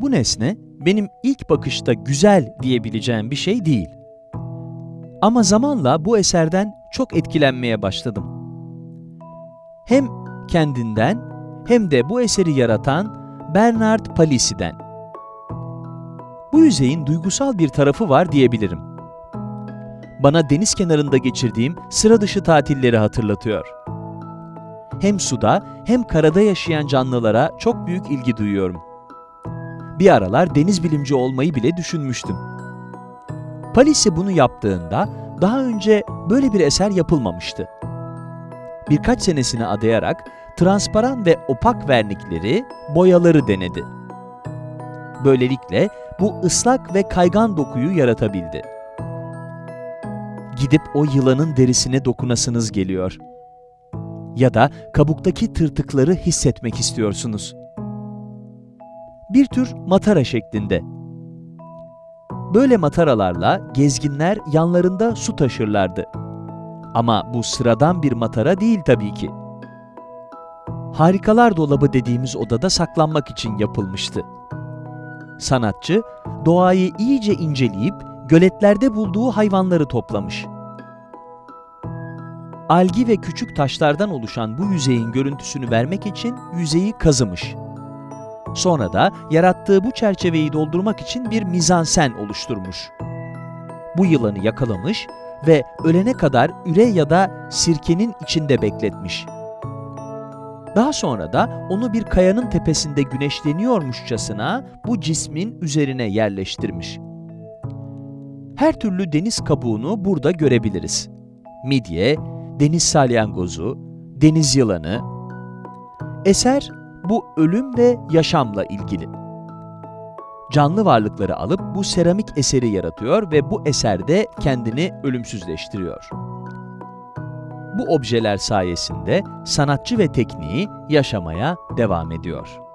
Bu nesne benim ilk bakışta güzel diyebileceğim bir şey değil. Ama zamanla bu eserden çok etkilenmeye başladım. Hem kendinden hem de bu eseri yaratan Bernard Palissy'den. Bu yüzeyin duygusal bir tarafı var diyebilirim. Bana deniz kenarında geçirdiğim sıra dışı tatilleri hatırlatıyor. Hem suda hem karada yaşayan canlılara çok büyük ilgi duyuyorum. Bir aralar deniz bilimci olmayı bile düşünmüştüm. Palissy bunu yaptığında daha önce böyle bir eser yapılmamıştı. Birkaç senesini adayarak transparan ve opak vernikleri, boyaları denedi. Böylelikle bu ıslak ve kaygan dokuyu yaratabildi. Gidip o yılanın derisine dokunasınız geliyor. Ya da kabuktaki tırtıkları hissetmek istiyorsunuz. Bir tür matara şeklinde. Böyle mataralarla gezginler yanlarında su taşırlardı. Ama bu sıradan bir matara değil tabii ki. Harikalar dolabı dediğimiz odada saklanmak için yapılmıştı. Sanatçı, doğayı iyice inceleyip göletlerde bulduğu hayvanları toplamış. Algi ve küçük taşlardan oluşan bu yüzeyin görüntüsünü vermek için yüzeyi kazımış. Sonra da yarattığı bu çerçeveyi doldurmak için bir mizansen oluşturmuş. Bu yılanı yakalamış ve ölene kadar üre ya da sirkenin içinde bekletmiş. Daha sonra da onu bir kayanın tepesinde güneşleniyormuşçasına bu cismin üzerine yerleştirmiş. Her türlü deniz kabuğunu burada görebiliriz. Midye, deniz salyangozu, deniz yılanı. Eser bu ölüm ve yaşamla ilgili. Canlı varlıkları alıp bu seramik eseri yaratıyor ve bu eserde kendini ölümsüzleştiriyor. Bu objeler sayesinde sanatçı ve tekniği yaşamaya devam ediyor.